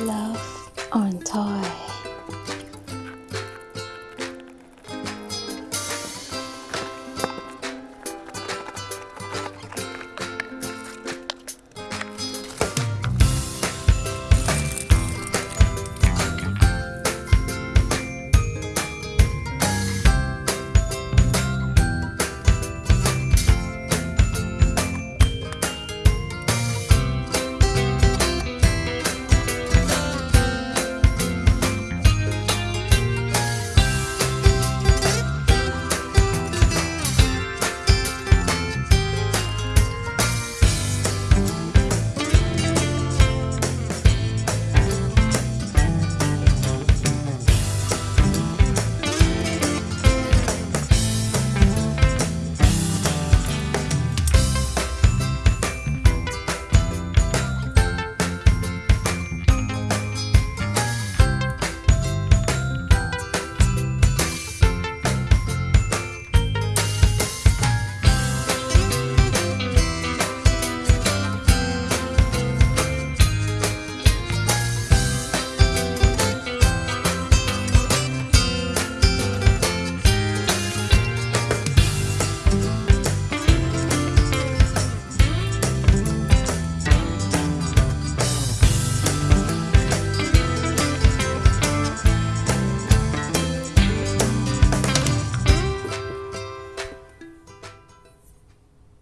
Love on Toy.